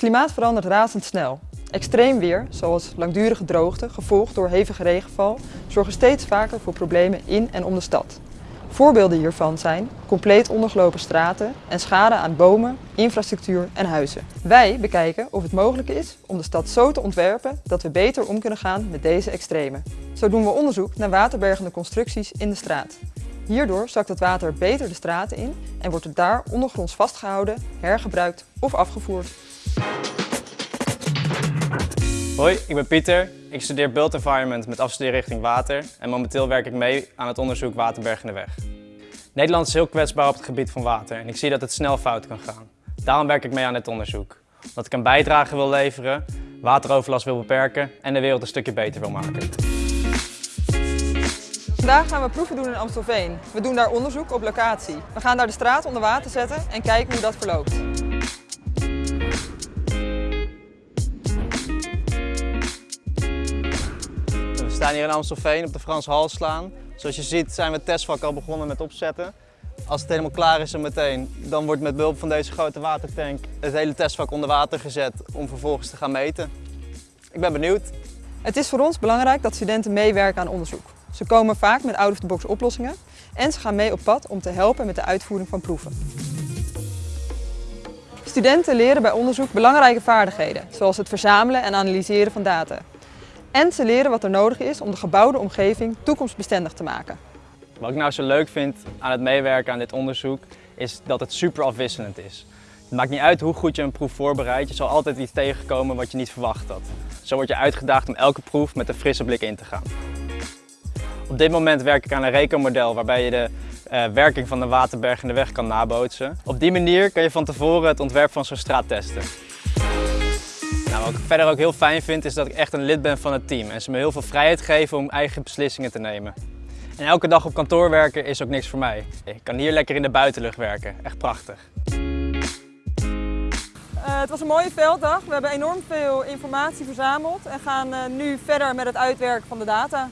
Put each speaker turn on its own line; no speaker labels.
klimaat verandert razendsnel. Extreem weer, zoals langdurige droogte, gevolgd door hevige regenval, zorgen steeds vaker voor problemen in en om de stad. Voorbeelden hiervan zijn compleet ondergelopen straten en schade aan bomen, infrastructuur en huizen. Wij bekijken of het mogelijk is om de stad zo te ontwerpen dat we beter om kunnen gaan met deze extremen. Zo doen we onderzoek naar waterbergende constructies in de straat. Hierdoor zakt het water beter de straten in en wordt het daar ondergronds vastgehouden, hergebruikt of afgevoerd.
Hoi, ik ben Pieter. Ik studeer Built Environment met afstudeerrichting water en momenteel werk ik mee aan het onderzoek Waterbergende Weg. Nederland is heel kwetsbaar op het gebied van water en ik zie dat het snel fout kan gaan. Daarom werk ik mee aan dit onderzoek. Omdat ik een bijdrage wil leveren, wateroverlast wil beperken en de wereld een stukje beter wil maken.
Vandaag gaan we proeven doen in Amstelveen. We doen daar onderzoek op locatie. We gaan daar de straat onder water zetten en kijken hoe dat verloopt.
Staan hier in Amstelveen op de Frans Halslaan. Zoals je ziet zijn we het testvak al begonnen met opzetten. Als het helemaal klaar is en meteen, dan wordt met behulp van deze grote watertank het hele testvak onder water gezet om vervolgens te gaan meten. Ik ben benieuwd.
Het is voor ons belangrijk dat studenten meewerken aan onderzoek. Ze komen vaak met out-of-the-box oplossingen en ze gaan mee op pad om te helpen met de uitvoering van proeven. Studenten leren bij onderzoek belangrijke vaardigheden, zoals het verzamelen en analyseren van data. En ze leren wat er nodig is om de gebouwde omgeving toekomstbestendig te maken.
Wat ik nou zo leuk vind aan het meewerken aan dit onderzoek is dat het super afwisselend is. Het maakt niet uit hoe goed je een proef voorbereidt, je zal altijd iets tegenkomen wat je niet verwacht had. Zo word je uitgedaagd om elke proef met een frisse blik in te gaan. Op dit moment werk ik aan een rekenmodel waarbij je de uh, werking van de waterberg in de weg kan nabootsen. Op die manier kan je van tevoren het ontwerp van zo'n straat testen. Wat ik verder ook heel fijn vind is dat ik echt een lid ben van het team en ze me heel veel vrijheid geven om eigen beslissingen te nemen. En elke dag op kantoor werken is ook niks voor mij. Ik kan hier lekker in de buitenlucht werken, echt prachtig.
Uh, het was een mooie velddag. We hebben enorm veel informatie verzameld en gaan uh, nu verder met het uitwerken van de data.